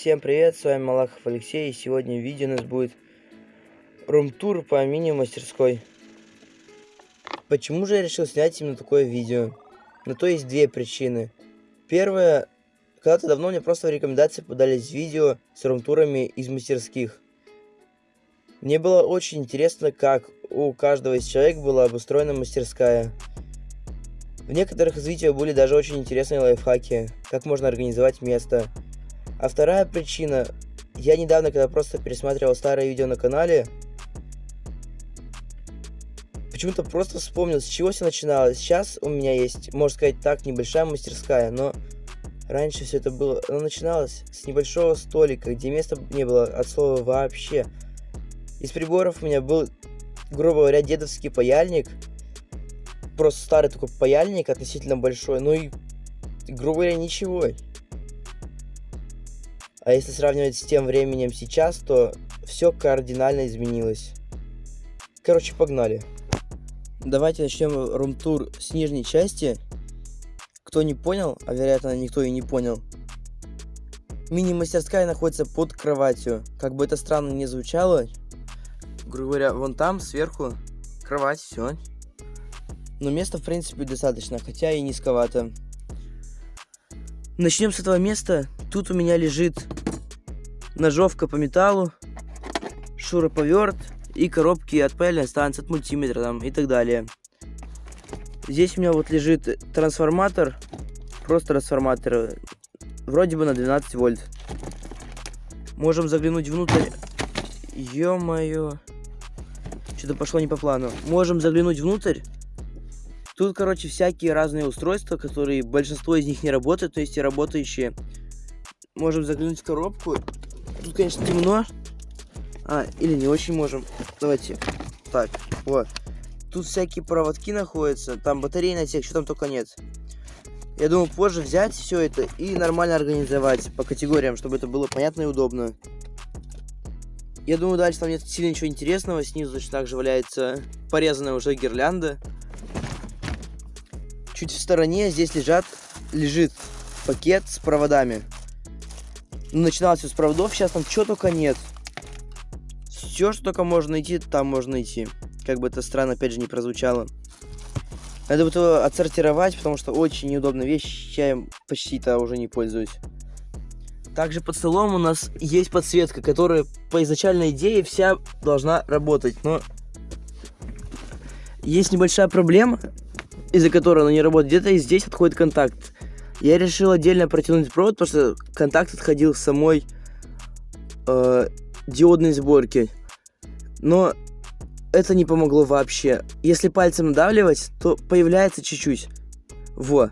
Всем привет, с вами Малахов Алексей, и сегодня в видео у нас будет рум-тур по мини-мастерской. Почему же я решил снять именно такое видео? На то есть две причины. Первая, когда-то давно мне просто в рекомендации подались видео с рум-турами из мастерских. Мне было очень интересно, как у каждого из человек была обустроена мастерская. В некоторых из видео были даже очень интересные лайфхаки, как можно организовать место. А вторая причина, я недавно, когда просто пересматривал старые видео на канале, почему-то просто вспомнил, с чего все начиналось. Сейчас у меня есть, можно сказать так, небольшая мастерская, но раньше все это было, оно начиналось с небольшого столика, где места не было от слова вообще. Из приборов у меня был, грубо говоря, дедовский паяльник – просто старый такой паяльник, относительно большой, ну и, грубо говоря, ничего. А если сравнивать с тем временем сейчас, то все кардинально изменилось. Короче, погнали. Давайте начнем рум-тур с нижней части. Кто не понял, а вероятно никто и не понял, мини-мастерская находится под кроватью. Как бы это странно не звучало, грубо говоря, вон там сверху кровать, все. Но места, в принципе, достаточно, хотя и низковато. Начнем с этого места. Тут у меня лежит ножовка по металлу, шуруповерт и коробки от паяльной станции, от мультиметра там, и так далее. Здесь у меня вот лежит трансформатор, просто трансформатор, вроде бы на 12 вольт. Можем заглянуть внутрь. Ё-моё. Что-то пошло не по плану. Можем заглянуть внутрь. Тут, короче, всякие разные устройства, которые большинство из них не работают, то есть и работающие. Можем заглянуть в коробку. Тут, конечно, темно. А, или не очень можем. Давайте. Так, вот. Тут всякие проводки находятся, там батарейный отсек, что там только нет. Я думаю, позже взять все это и нормально организовать по категориям, чтобы это было понятно и удобно. Я думаю, дальше там нет сильно ничего интересного. Снизу точно так же валяется порезанная уже гирлянда. Чуть в стороне здесь лежат, лежит пакет с проводами. Начиналось все с проводов, сейчас там что только нет. Все, что только можно найти, там можно найти. Как бы это странно, опять же, не прозвучало. Надо будет его отсортировать, потому что очень неудобная вещь, я им почти-то уже не пользуюсь. Также под столом у нас есть подсветка, которая по изначальной идее вся должна работать, но есть небольшая проблема, из-за которой она не работает, где-то здесь отходит контакт. Я решил отдельно протянуть провод, потому что контакт отходил в самой э, диодной сборке. Но это не помогло вообще. Если пальцем надавливать, то появляется чуть-чуть. Во.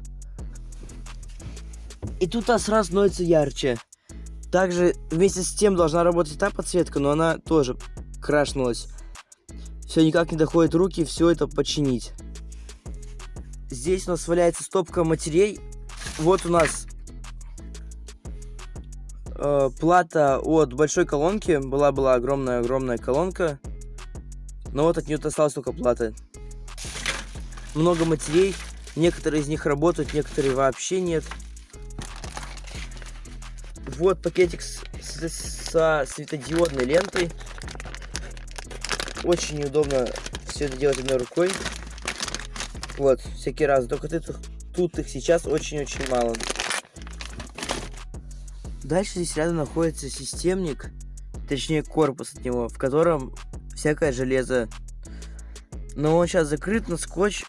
И тут она сразу становится ярче. Также вместе с тем должна работать та подсветка, но она тоже крашнулась. Все никак не доходит руки все это починить. Здесь у нас валяется стопка матерей. Вот у нас э, плата от большой колонки. Была-была огромная-огромная колонка. Но вот от нее осталась только плата. Много матерей. Некоторые из них работают, некоторые вообще нет. Вот пакетик с, с, со светодиодной лентой. Очень неудобно все это делать одной рукой. Вот, всякие разы. Только тут, тут их сейчас очень-очень мало. Дальше здесь рядом находится системник, точнее корпус от него, в котором всякое железо. Но он сейчас закрыт на скотч,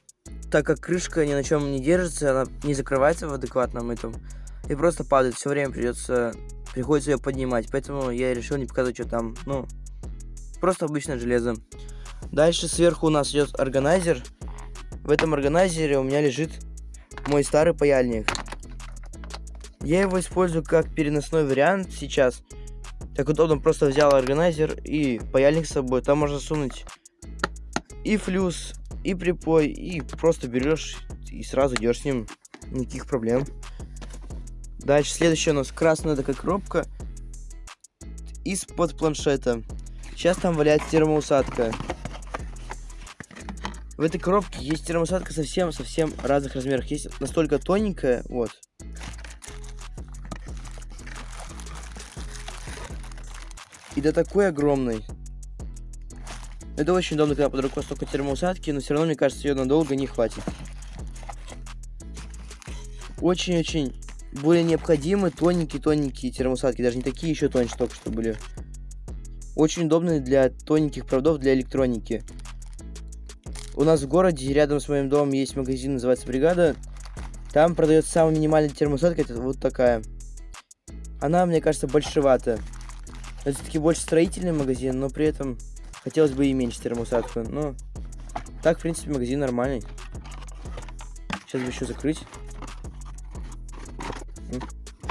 так как крышка ни на чем не держится, она не закрывается в адекватном этом. И просто падает, все время придется, приходится ее поднимать. Поэтому я решил не показывать, что там, ну, просто обычное железо. Дальше сверху у нас идет органайзер. В этом органайзере у меня лежит мой старый паяльник. Я его использую как переносной вариант сейчас. Так удобно, просто взял органайзер и паяльник с собой. Там можно сунуть и флюс, и припой, и просто берешь и сразу идешь с ним. Никаких проблем. Дальше следующая у нас красная такая коробка из-под планшета. Сейчас там валяется термоусадка. В этой коробке есть термосадка совсем-совсем разных размеров. Есть настолько тоненькая, вот. И до такой огромной. Это очень удобно, когда под рукой столько термоусадки, но все равно, мне кажется, ее надолго не хватит. Очень-очень более необходимы тоненькие-тоненькие термоусадки, даже не такие еще тоньше только что были. Очень удобные для тоненьких проводов для электроники. У нас в городе, рядом с моим домом, есть магазин, называется «Бригада». Там продается самая минимальная термоусадка, это вот такая. Она, мне кажется, большевата. Это таки больше строительный магазин, но при этом хотелось бы и меньше термоусадку. Но так, в принципе, магазин нормальный. Сейчас бы еще закрыть.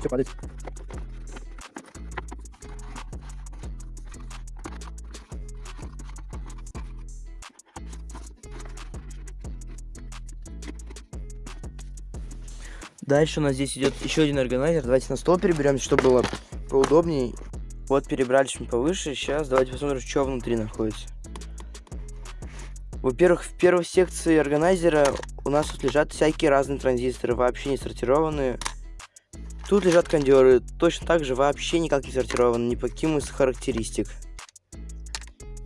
Все падает. Дальше у нас здесь идет еще один органайзер. Давайте на стол переберемся, чтобы было поудобнее. Вот перебрались мы повыше. Сейчас давайте посмотрим, что внутри находится. Во-первых, в первой секции органайзера у нас тут лежат всякие разные транзисторы, вообще не сортированные. Тут лежат кондеры, точно так же вообще никак не сортированы, ни по каким из характеристик.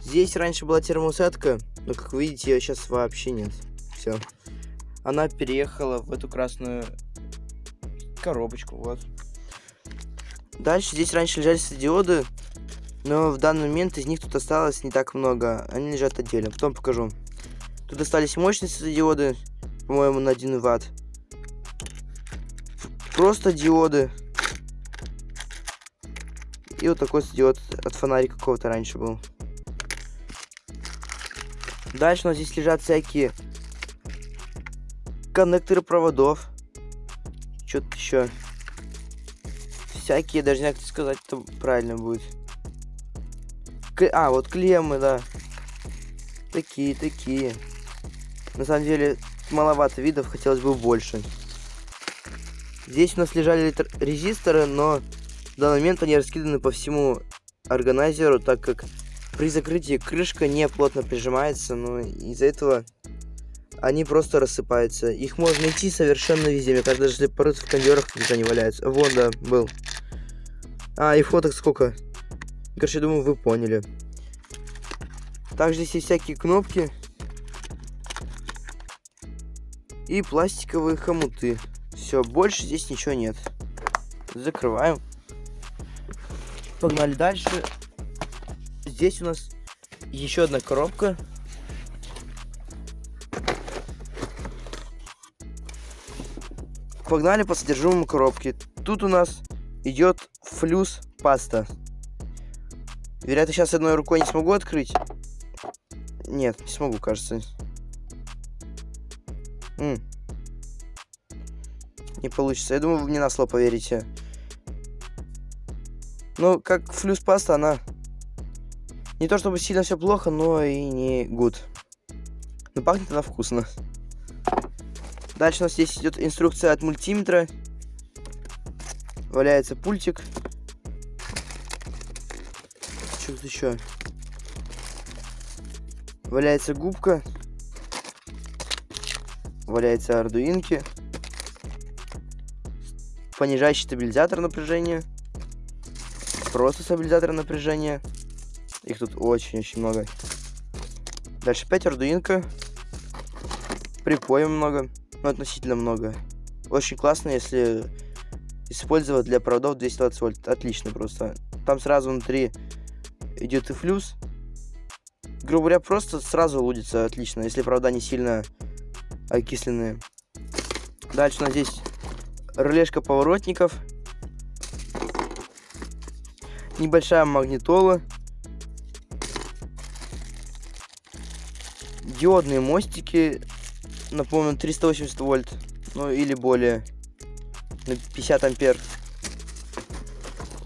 Здесь раньше была термоусадка, но, как видите, ее сейчас вообще нет. Все. Она переехала в эту красную коробочку, вот. Дальше здесь раньше лежали светодиоды, но в данный момент из них тут осталось не так много. Они лежат отдельно, потом покажу. Тут остались мощные светодиоды, по-моему, на 1 ватт. Просто диоды. И вот такой светодиод от фонарика какого-то раньше был. Дальше у нас здесь лежат всякие коннекторы проводов. Что-то еще. Всякие, даже не знаю, как сказать, это правильно будет. К... А, вот клеммы, да. Такие, такие. На самом деле, маловато видов, хотелось бы больше. Здесь у нас лежали резисторы, но в данный момент они раскиданы по всему органайзеру, так как при закрытии крышка не плотно прижимается, но из-за этого они просто рассыпаются. Их можно найти совершенно везде. Мне кажется, даже если порыться в кондерах, где они валяются. Вон, да, был. А, и фоток сколько. Короче, думаю, вы поняли. Также здесь есть всякие кнопки. И пластиковые хомуты. Все, больше здесь ничего нет. Закрываем. Погнали дальше. Здесь у нас еще одна коробка Погнали по содержимому коробки. Тут у нас идет флюс паста. Вероятно, сейчас одной рукой не смогу открыть. Нет, не смогу, кажется. М -м. Не получится. Я думаю, вы мне на слово поверите. Ну, как флюс паста, она не то чтобы сильно все плохо, но и не good. Но пахнет она вкусно. Дальше у нас здесь идет инструкция от мультиметра. Валяется пультик. Что тут еще? Валяется губка. Валяется ардуинки. Понижающий стабилизатор напряжения. Просто стабилизатор напряжения. Их тут очень-очень много. Дальше 5 ардуинка. Припоем много ну, относительно много. Очень классно, если использовать для проводов 220 вольт. Отлично просто. Там сразу внутри идет и флюс. Грубо говоря, просто сразу лудится отлично, если провода не сильно окисленные. Дальше у нас здесь релешка поворотников. Небольшая магнитола. Диодные мостики напомню, 380 вольт, ну или более, на 50 ампер.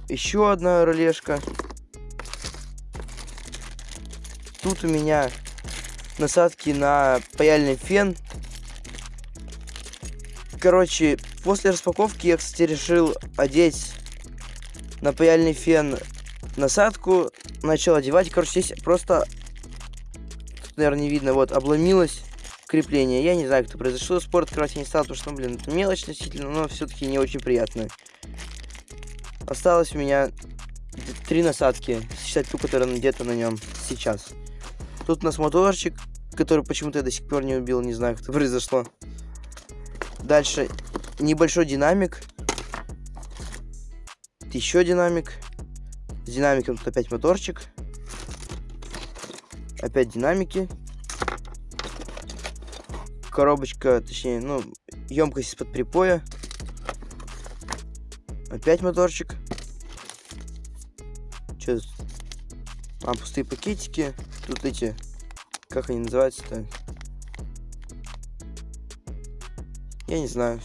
Еще одна релешка. Тут у меня насадки на паяльный фен. Короче, после распаковки я, кстати, решил одеть на паяльный фен насадку. Начал одевать. Короче, здесь просто, тут, наверное, не видно, вот, обломилась крепление. Я не знаю, как произошло. Спорт я не стал, потому что, ну, блин, это мелочь относительно, но все-таки не очень приятно. Осталось у меня три насадки, считать ту, которая где-то на нем сейчас. Тут у нас моторчик, который почему-то я до сих пор не убил, не знаю, что произошло. Дальше небольшой динамик. Еще динамик. С динамиком тут опять моторчик. Опять динамики. Коробочка, точнее, ну, емкость из-под припоя. Опять моторчик. Что А, пустые пакетики. Тут эти... Как они называются-то? Я не знаю.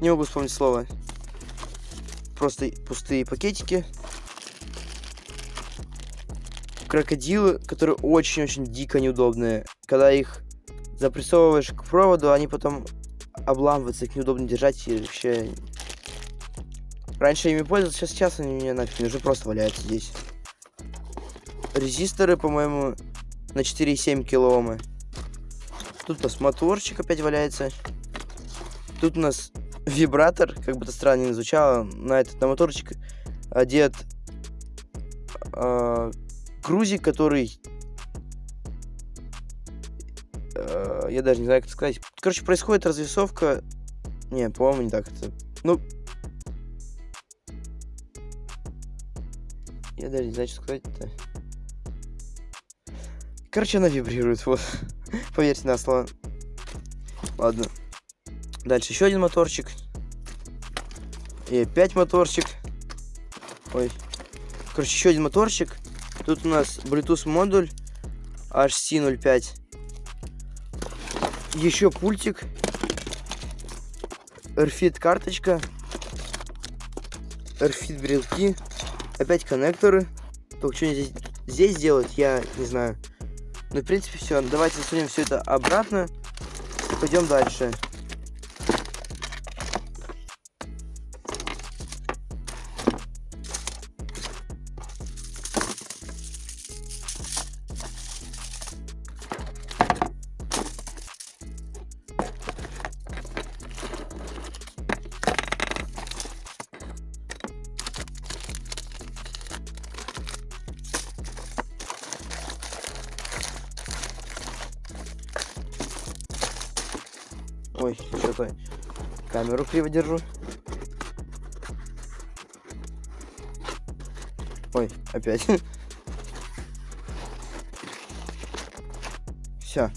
Не могу вспомнить слово. Просто пустые пакетики. Крокодилы, которые очень-очень дико неудобные. Когда их запрессовываешь к проводу, они потом обламываются, их неудобно держать и вообще Раньше ими пользовался, сейчас, сейчас они мне нафиг уже просто валяются здесь. Резисторы, по-моему, на 4,7 килоомы. Тут у нас моторчик опять валяется. Тут у нас вибратор, как бы это странно не звучало, на этот на моторчик одет э, грузик, который... Э, я даже не знаю, как это сказать. Короче, происходит развесовка... Не, по-моему, не так это... Ну, Я даже не знаю, что сказать-то. Короче, она вибрирует, вот. Поверьте на слово. Ладно. Дальше еще один моторчик. И опять моторчик. Ой. Короче, еще один моторчик. Тут у нас Bluetooth модуль HC05. Еще пультик. RFID карточка. RFID брелки. Опять коннекторы. Только что здесь, здесь делать, я не знаю. Ну, в принципе, все. Давайте засунем все это обратно. Пойдем дальше. Криво держу. Ой, опять. Все.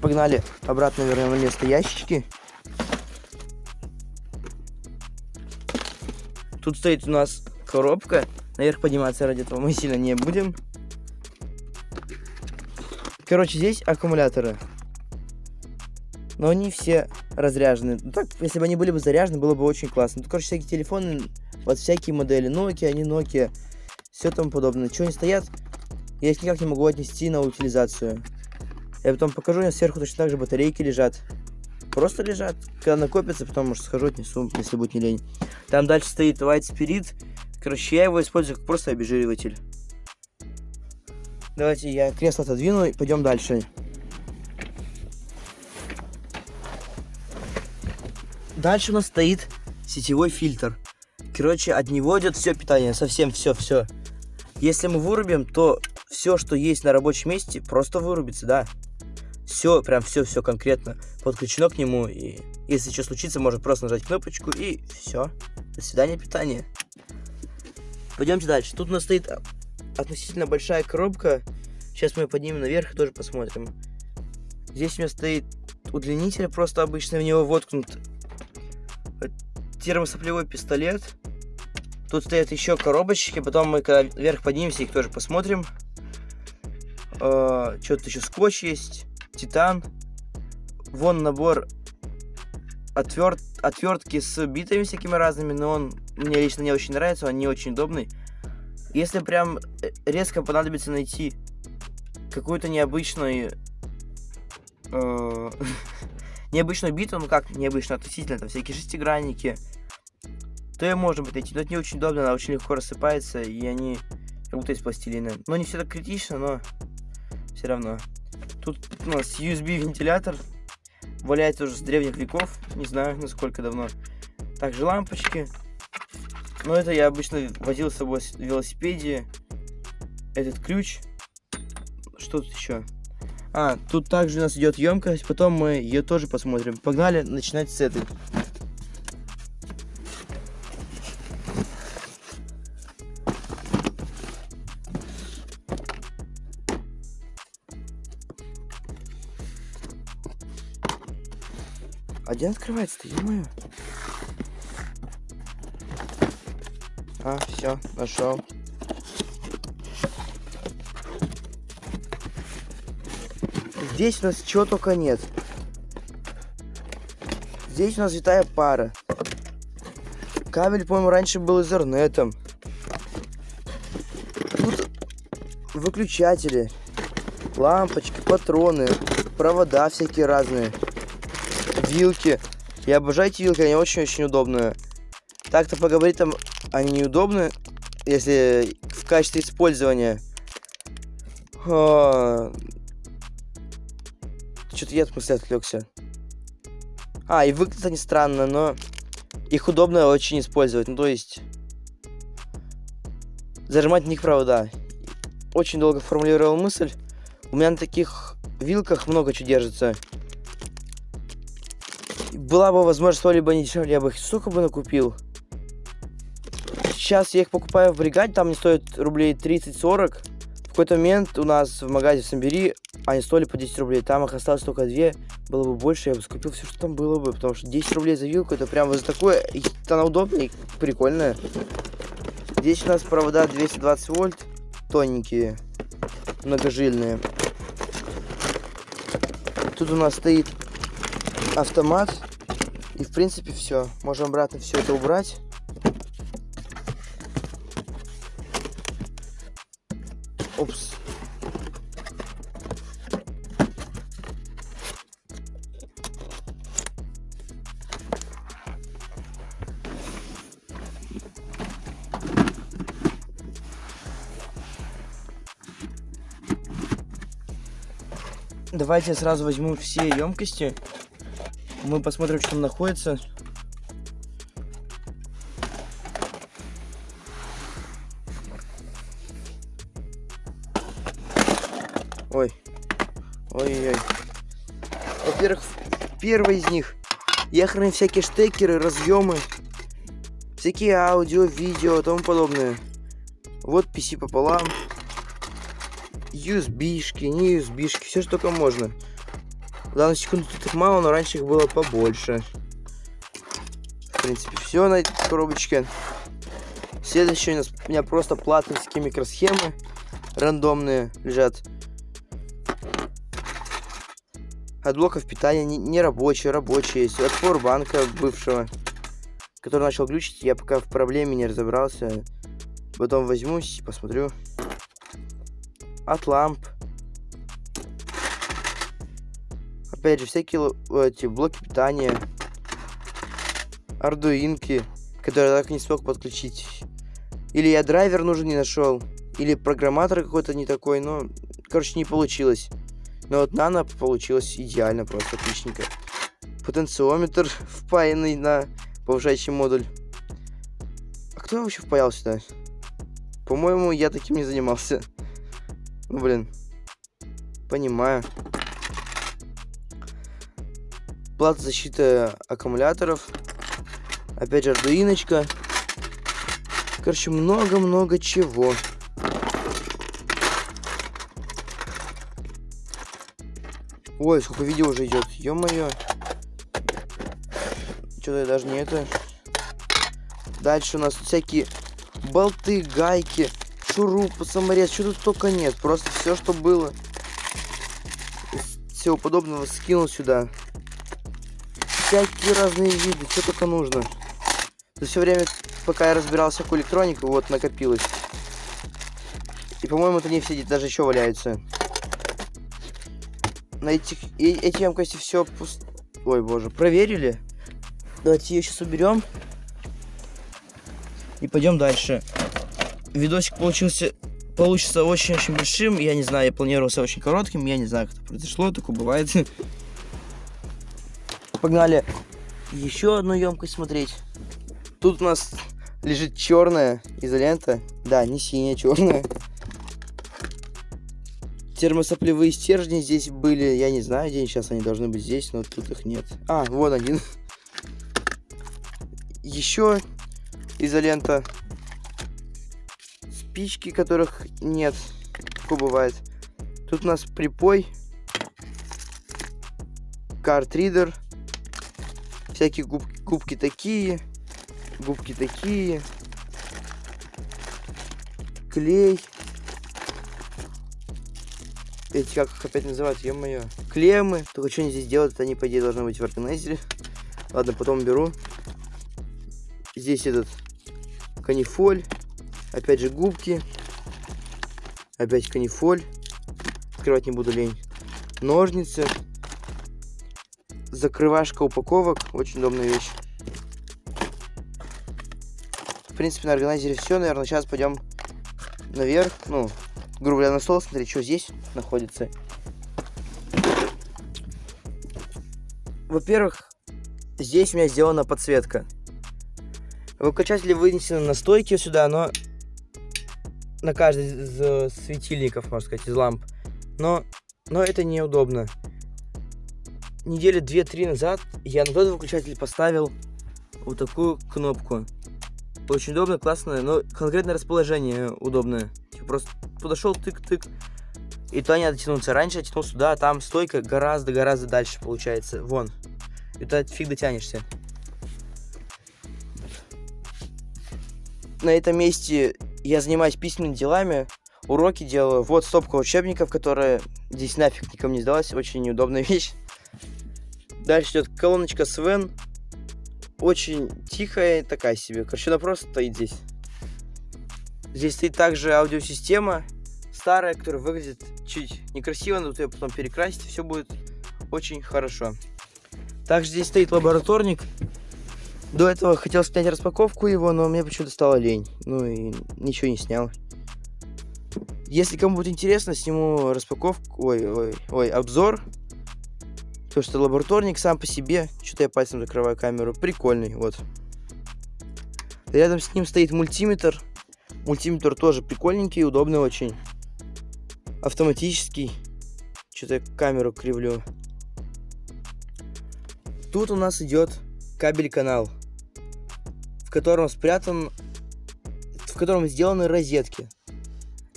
Погнали обратно вернем место ящички. Тут стоит у нас коробка. Наверх подниматься ради этого мы сильно не будем. Короче, здесь аккумуляторы но они все разряжены. Ну, так, если бы они были бы заряжены, было бы очень классно. Ну, короче, всякие телефоны, вот всякие модели, Nokia, они Nokia, все тому подобное. Чего они стоят, я их никак не могу отнести на утилизацию. Я потом покажу, у меня сверху точно так же батарейки лежат. Просто лежат. Когда накопится, потом, может, схожу, отнесу, если будет не лень. Там дальше стоит White Spirit. Короче, я его использую как просто обезжириватель. Давайте я кресло отодвину и пойдем дальше. Дальше у нас стоит сетевой фильтр. Короче, от него идет все питание, совсем все-все. Если мы вырубим, то все, что есть на рабочем месте, просто вырубится, да. Все, прям все-все конкретно подключено к нему. И если что случится, можно просто нажать кнопочку и все. До свидания, питание. Пойдемте дальше. Тут у нас стоит относительно большая коробка. Сейчас мы ее поднимем наверх и тоже посмотрим. Здесь у меня стоит удлинитель, просто обычно в него воткнут термосоплевой пистолет. Тут стоят еще коробочки, потом мы когда вверх поднимемся, их тоже посмотрим. Э, Что-то еще скотч есть, титан. Вон набор отверт, отвертки с битами всякими разными, но он мне лично не очень нравится, он не очень удобный. Если прям э, резко понадобится найти какую-то необычную э, необычную биту, ну как необычно относительно, это всякие шестигранники, то ее можно будет найти. Но это не очень удобно, она очень легко рассыпается, и они как будто из пластилина. Но не все так критично, но все равно. Тут у нас USB-вентилятор, валяется уже с древних веков, не знаю, насколько давно. Также лампочки. Но это я обычно возил с собой в велосипеде. Этот ключ. Что тут еще? А, тут также у нас идет емкость, потом мы ее тоже посмотрим. Погнали начинать с этой. А где открывается-то, ё А, все, нашел. Здесь у нас чего только нет. Здесь у нас витая пара. Кабель, по-моему, раньше был изернетом. Тут выключатели, лампочки, патроны, провода всякие разные вилки. Я обожаю эти вилки, они очень-очень удобные. Так-то поговорить там, они неудобны, если в качестве использования. Что-то я от мысли отвлекся. А, и выглядят они странно, но их удобно очень использовать. Ну, то есть... Зажимать в них провода. Очень долго формулировал мысль. У меня на таких вилках много чего держится была бы возможность что-либо не дешевле, я бы их сука бы накупил. Сейчас я их покупаю в бригаде, там они стоят рублей 30-40. Какой-то момент у нас в магазине в Самбери они стоили по 10 рублей. Там их осталось только две. Было бы больше, я бы скупил все, что там было бы. Потому что 10 рублей за вилку, это прям за такое... Она удобная и прикольная. Здесь у нас провода 220 вольт. Тоненькие. Многожильные. Тут у нас стоит автомат и в принципе все. Можем обратно все это убрать. Опс. Давайте я сразу возьму все емкости мы посмотрим, что там находится. Ой. Ой-ой-ой. Во-первых, первый из них. Я храню всякие штекеры, разъемы. Всякие аудио, видео и тому подобное. Вот PC пополам. USB-шки, не USB-шки, все что только можно. В данную секунду тут их мало, но раньше их было побольше. В принципе, все на этой коробочке. Следующее у нас у меня просто платовские микросхемы рандомные лежат. От блоков питания не, не рабочие, рабочие есть. От форбанка бывшего, который начал глючить. Я пока в проблеме не разобрался. Потом возьмусь и посмотрю. От ламп. Опять же, всякие эти блоки питания, ардуинки, которые я так не смог подключить. Или я драйвер нужен не нашел, или программатор какой-то не такой, но, короче, не получилось. Но вот нано получилось идеально, просто отличненько. Потенциометр впаянный на повышающий модуль. А кто вообще впаял сюда? По-моему, я таким не занимался. Ну, блин. Понимаю плата защиты аккумуляторов. Опять же, ардуиночка. Короче, много-много чего. Ой, сколько видео уже идет. Ё-моё. Что-то я даже не это. Дальше у нас всякие болты, гайки, шурупы, саморез. Что тут только нет. Просто все, что было. Всего подобного скинул сюда всякие разные виды, что только нужно. За все время, пока я разбирался всякую электронику, вот накопилось. И, по-моему, это не все, даже еще валяются. На этих, эти емкости все пуст... Ой, боже, проверили. Давайте ее сейчас уберем. И пойдем дальше. Видосик получился получится очень-очень большим. Я не знаю, я планировался очень коротким. Я не знаю, как это произошло. Такое бывает. Погнали еще одну емкость смотреть. Тут у нас лежит черная изолента. Да, не синяя, черная. Термосоплевые стержни здесь были. Я не знаю, где сейчас они должны быть здесь, но тут их нет. А, вот один. Еще изолента. Спички, которых нет. Такое бывает. Тут у нас припой. Картридер. Всякие губки, губки такие. Губки такие. Клей. Эти, как их опять называют, ё-моё. Клеммы. Только что они здесь делают, они, по идее, должны быть в органайзере. Ладно, потом беру. Здесь этот канифоль. Опять же губки. Опять канифоль. Открывать не буду лень. Ножницы. Закрывашка упаковок. Очень удобная вещь. В принципе, на органайзере все. Наверное, сейчас пойдем наверх. Ну, грубо говоря, на стол. Смотри, что здесь находится. Во-первых, здесь у меня сделана подсветка. Выключатели вынесены на стойке сюда, но на каждый из э, светильников, можно сказать, из ламп. Но, но это неудобно. Недели две-три назад я на тот выключатель поставил вот такую кнопку. Очень удобно, классно, но конкретное расположение удобное. Типа просто подошел тык-тык, и то не надо тянуться. Раньше я тянул сюда, а там стойка гораздо-гораздо дальше получается. Вон. И то фиг дотянешься. На этом месте я занимаюсь письменными делами, уроки делаю. Вот стопка учебников, которая здесь нафиг никому не сдалась. Очень неудобная вещь. Дальше идет колоночка Свен. Очень тихая, такая себе. Короче, она просто стоит здесь. Здесь стоит также аудиосистема старая, которая выглядит чуть некрасиво, но ее потом перекрасить, все будет очень хорошо. Также здесь стоит лабораторник. До этого хотел снять распаковку его, но мне почему-то стало лень. Ну и ничего не снял. Если кому будет интересно, сниму распаковку, ой, ой, ой, обзор. То, что лабораторник сам по себе, что-то я пальцем закрываю камеру, прикольный, вот. Рядом с ним стоит мультиметр. Мультиметр тоже прикольненький, удобный очень. Автоматический. Что-то я камеру кривлю. Тут у нас идет кабель-канал, в котором спрятан, в котором сделаны розетки.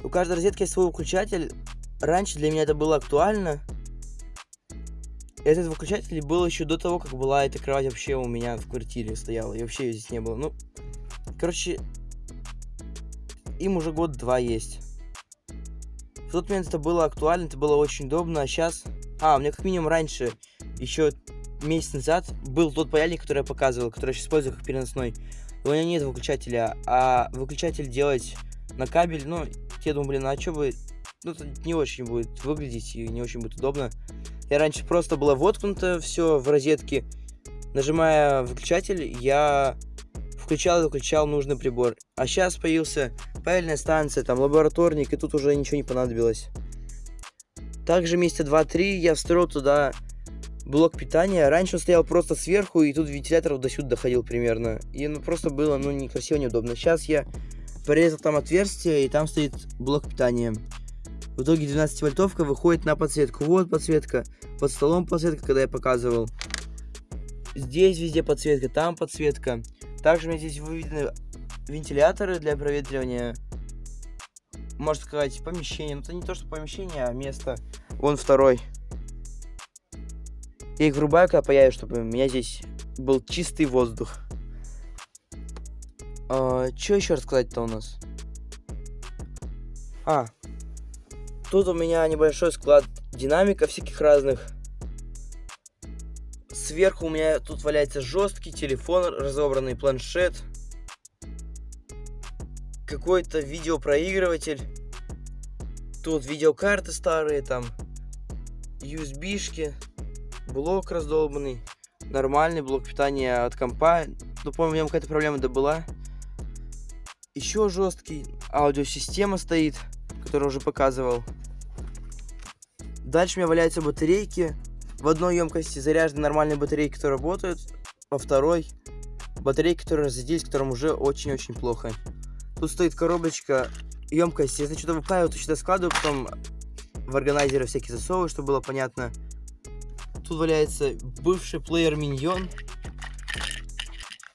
У каждой розетки есть свой выключатель. Раньше для меня это было актуально. Этот выключатель был еще до того, как была эта кровать вообще у меня в квартире стояла. И вообще ее здесь не было. Ну, короче, им уже год-два есть. В тот момент это было актуально, это было очень удобно, а сейчас... А, у меня как минимум раньше, еще месяц назад, был тот паяльник, который я показывал, который я сейчас использую как переносной. У меня нет выключателя, а выключатель делать на кабель, ну, я думаю, блин, а что бы... Ну, это не очень будет выглядеть и не очень будет удобно. Я раньше просто было воткнуто все в розетке. Нажимая выключатель, я включал и выключал нужный прибор. А сейчас появился паяльная станция, там лабораторник, и тут уже ничего не понадобилось. Также месяца 2-3 я встроил туда блок питания. Раньше он стоял просто сверху, и тут вентилятор до сюда доходил примерно. И ну, просто было ну, некрасиво, неудобно. Сейчас я порезал там отверстие, и там стоит блок питания. В итоге 12 вольтовка выходит на подсветку. Вот подсветка. Под столом подсветка, когда я показывал. Здесь везде подсветка, там подсветка. Также у меня здесь выведены вентиляторы для проветривания. Можно сказать, помещение. Но это не то, что помещение, а место. Вон второй. Я их врубаю, когда появится, чтобы у меня здесь был чистый воздух. А, что еще рассказать-то у нас? А, тут у меня небольшой склад динамиков всяких разных. Сверху у меня тут валяется жесткий телефон, разобранный планшет. Какой-то видеопроигрыватель. Тут видеокарты старые, там USB-шки блок раздолбанный, нормальный блок питания от компа. Ну, помню, у него какая-то проблема да была. Еще жесткий. Аудиосистема стоит, которую уже показывал. Дальше у меня валяются батарейки. В одной емкости заряжены нормальные батарейки, которые работают. Во второй батарейки, которые разрядились, которым уже очень-очень плохо. Тут стоит коробочка, емкость. Если что-то выпаиваю, то сюда складываю, потом в органайзеры всякие засовываю, чтобы было понятно. Тут валяется бывший плеер Миньон.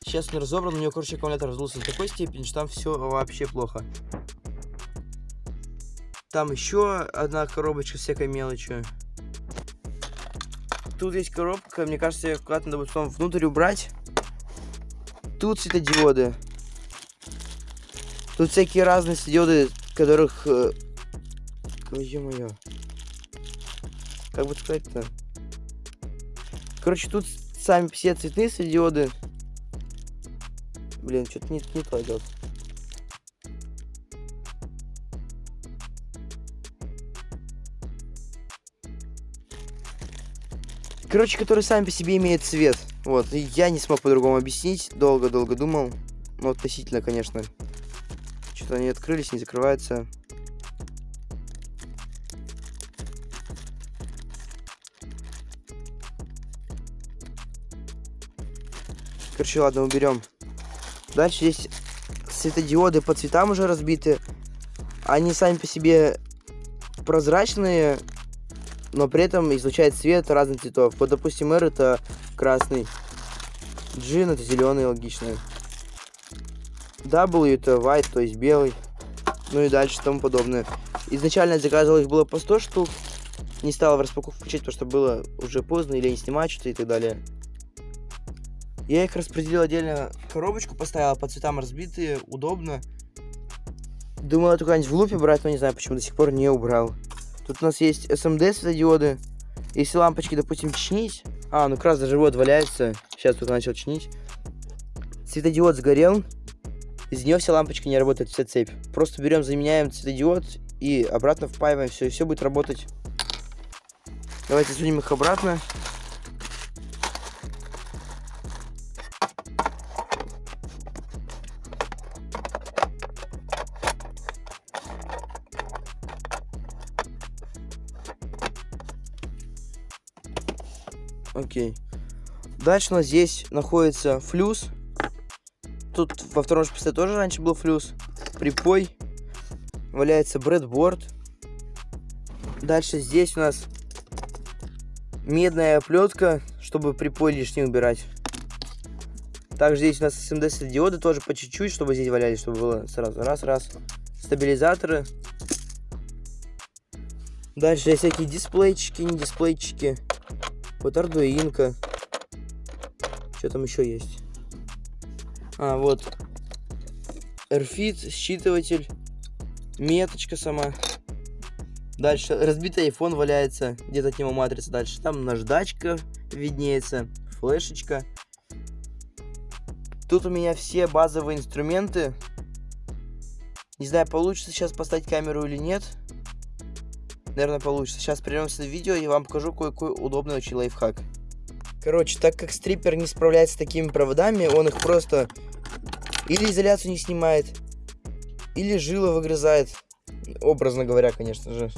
Сейчас он разобран, у него, короче, аккумулятор раздулся до такой степени, что там все вообще плохо. Там еще одна коробочка всякой мелочью. Тут есть коробка, мне кажется, ее куда-то надо потом внутрь убрать. Тут светодиоды. Тут всякие разные светодиоды, которых... Э, ё-моё. Как бы сказать-то? Короче, тут сами все цветные светодиоды. Блин, что-то не, не то идет. Короче, которые сами по себе имеют цвет. Вот, и я не смог по-другому объяснить. Долго-долго думал. Ну, относительно, конечно. Что-то они открылись, не закрываются. Короче, ладно, уберем. Дальше здесь светодиоды по цветам уже разбиты. Они сами по себе прозрачные, но при этом излучает цвет разных цветов. Вот, допустим, R это красный, Джин это зеленый, логично. W это white, то есть белый. Ну и дальше тому подобное. Изначально я заказывал их было по 100 штук. Не стал в распаковку включать, потому что было уже поздно, или не снимать что-то и так далее. Я их распределил отдельно коробочку, поставил по цветам разбитые, удобно. Думал эту куда-нибудь в лупе брать, но не знаю, почему до сих пор не убрал. Тут у нас есть SMD светодиоды. Если лампочки, допустим, чинить... А, ну как раз даже вот валяется. Сейчас только начал чинить. Светодиод сгорел. Из нее вся лампочка не работает, вся цепь. Просто берем, заменяем светодиод и обратно впаиваем. Все, и все будет работать. Давайте сунем их обратно. Окей. Дальше у нас здесь находится флюс. Тут во втором шпице тоже раньше был флюс. Припой. Валяется брэдборд. Дальше здесь у нас медная оплетка, чтобы припой лишний убирать. Также здесь у нас SMD диоды тоже по чуть-чуть, чтобы здесь валялись, чтобы было сразу раз-раз. Стабилизаторы. Дальше всякие дисплейчики, не дисплейчики. Вот ардуинка. Что там еще есть? А, вот. RFID, считыватель. Меточка сама. Дальше разбитый iPhone валяется. Где-то от него матрица дальше. Там наждачка виднеется. Флешечка. Тут у меня все базовые инструменты. Не знаю, получится сейчас поставить камеру или нет наверное, получится. Сейчас прервемся видео и вам покажу кое-какой удобный очень лайфхак. Короче, так как стрипер не справляется с такими проводами, он их просто или изоляцию не снимает, или жила выгрызает, образно говоря, конечно же.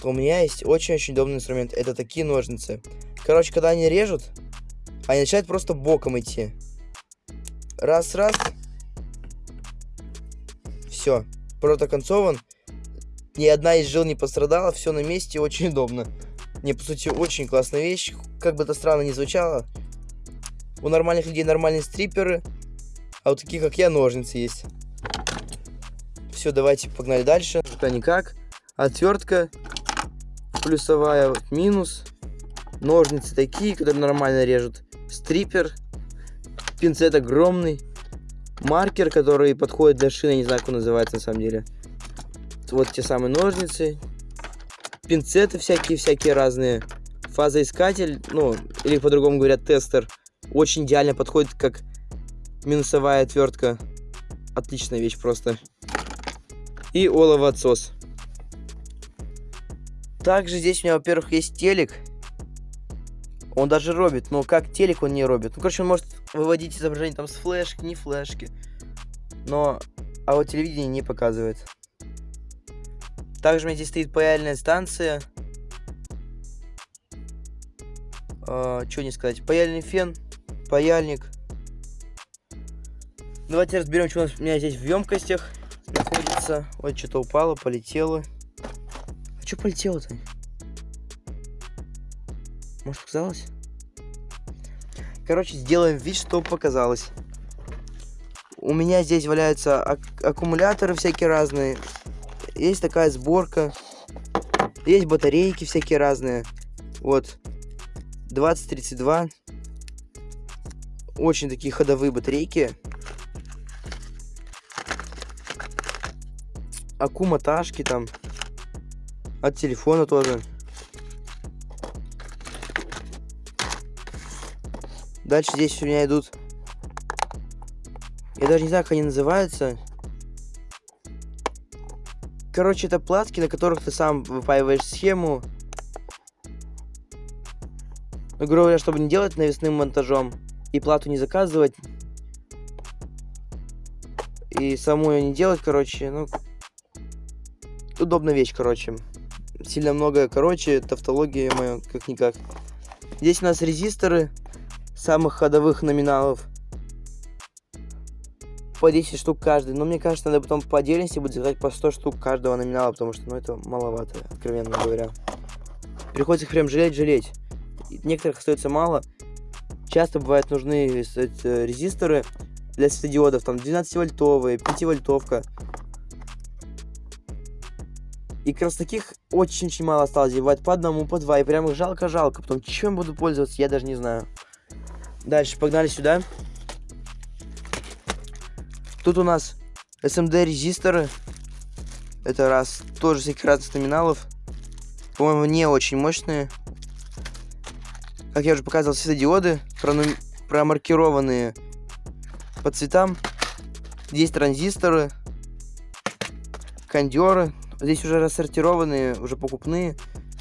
То у меня есть очень-очень удобный инструмент. Это такие ножницы. Короче, когда они режут, они начинают просто боком идти. Раз-раз. Все. Провод оконцован. Ни одна из жил не пострадала, все на месте, очень удобно. Не, по сути, очень классная вещь. Как бы это странно ни звучало. У нормальных людей нормальные стриперы, а у таких, как я, ножницы есть. Все, давайте погнали дальше. Пока никак. Отвертка плюсовая, вот, минус. Ножницы такие, которые нормально режут. Стрипер. Пинцет огромный. Маркер, который подходит для шины, не знаю, как он называется на самом деле вот те самые ножницы, пинцеты всякие-всякие разные, фазоискатель, ну, или по-другому говорят тестер, очень идеально подходит как минусовая отвертка. Отличная вещь просто. И оловоотсос. Также здесь у меня, во-первых, есть телек. Он даже робит, но как телек он не робит. Ну, короче, он может выводить изображение там с флешки, не флешки. Но, а вот телевидение не показывает. Также у меня здесь стоит паяльная станция. Э, что не сказать. Паяльный фен, паяльник. Давайте разберем, что у, меня здесь в емкостях находится. Ой, что-то упало, полетело. А что полетело-то? Может, показалось? Короче, сделаем вид, что показалось. У меня здесь валяются ак аккумуляторы всякие разные. Есть такая сборка. Есть батарейки всякие разные. Вот. 2032. Очень такие ходовые батарейки. Аккуматашки там. От телефона тоже. Дальше здесь у меня идут... Я даже не знаю, как они называются. Короче, это платки, на которых ты сам выпаиваешь схему. Ну, грубо говоря, чтобы не делать навесным монтажом и плату не заказывать. И саму ее не делать, короче, ну... Удобная вещь, короче. Сильно много, короче, тавтология моя, как-никак. Здесь у нас резисторы самых ходовых номиналов. По 10 штук каждый. Но мне кажется, надо потом по отдельности будет заказать по 100 штук каждого номинала, потому что, ну, это маловато, откровенно говоря. Приходится их прям жалеть-жалеть. Некоторых остается мало. Часто бывают нужны резисторы для светодиодов, там 12-вольтовые, 5-вольтовка. И как раз таких очень-очень мало осталось. Бывает по одному, по два. И прям их жалко-жалко. Потом чем буду пользоваться, я даже не знаю. Дальше, погнали сюда. Тут у нас SMD резисторы. Это раз. Тоже всяких разных номиналов. По-моему, не очень мощные. Как я уже показывал, светодиоды. Прону... Промаркированные по цветам. Здесь транзисторы. Кондеры. Здесь уже рассортированные, уже покупные.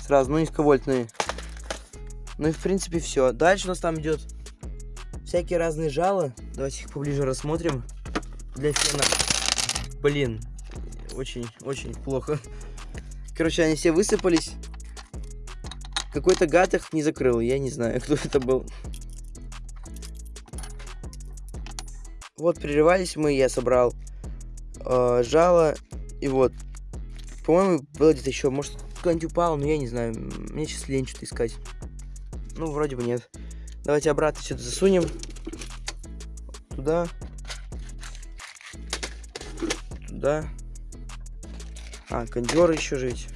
Сразу, ну, низковольтные. Ну и в принципе все. Дальше у нас там идет всякие разные жало. Давайте их поближе рассмотрим. Для фена. Блин, очень-очень плохо. Короче, они все высыпались. Какой-то гад их не закрыл. Я не знаю, кто это был. Вот, прерывались мы, я собрал э, жало. И вот. По-моему, было где-то еще. Может, кто-нибудь упал, но я не знаю. Мне сейчас лень что-то искать. Ну, вроде бы нет. Давайте обратно сюда засунем. Туда. Туда. А, кондер еще жить.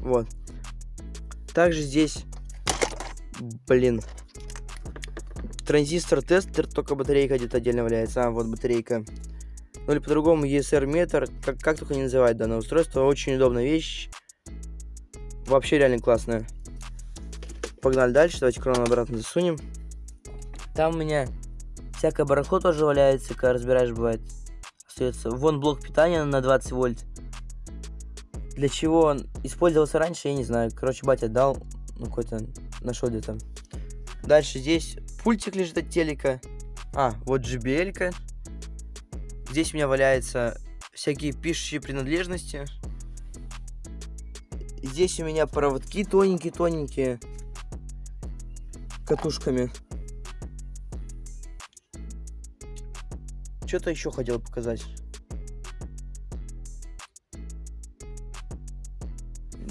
Вот. Также здесь, блин, транзистор тестер, только батарейка где-то отдельно валяется. А, вот батарейка. Ну или по-другому ESR метр, как, как только не называть данное устройство. Очень удобная вещь. Вообще реально классная. Погнали дальше, давайте крон обратно засунем. Там у меня всякое барахло тоже валяется, когда разбираешь, бывает. Остается. Вон блок питания на 20 вольт. Для чего он использовался раньше, я не знаю. Короче, батя дал, ну какой-то нашел где-то. Дальше здесь пультик лежит от телека. А, вот JBL. Здесь у меня валяются всякие пишущие принадлежности. Здесь у меня проводки тоненькие-тоненькие. Катушками. Что-то еще хотел показать.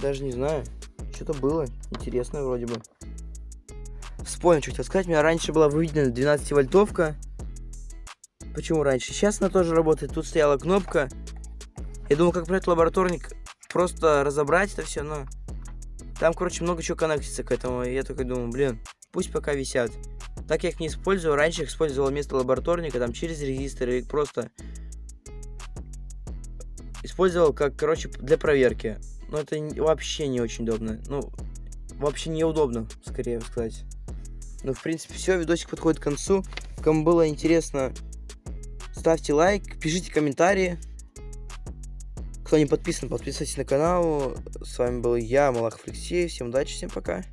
Даже не знаю. Что-то было интересное вроде бы. Вспомнил, что хотел сказать. У меня раньше была выведена 12-вольтовка. Почему раньше? Сейчас она тоже работает. Тут стояла кнопка. Я думал, как брать лабораторник, просто разобрать это все, но... Там, короче, много чего коннектится к этому. И я только думаю, блин, пусть пока висят. Так я их не использую. Раньше их использовал вместо лабораторника, там, через резисторы, или просто... Использовал как, короче, для проверки. Но это вообще не очень удобно. Ну, вообще неудобно, скорее сказать. Ну, в принципе, все. Видосик подходит к концу. Кому было интересно, ставьте лайк, пишите комментарии. Кто не подписан, подписывайтесь на канал. С вами был я, Малахов Алексей. Всем удачи, всем пока.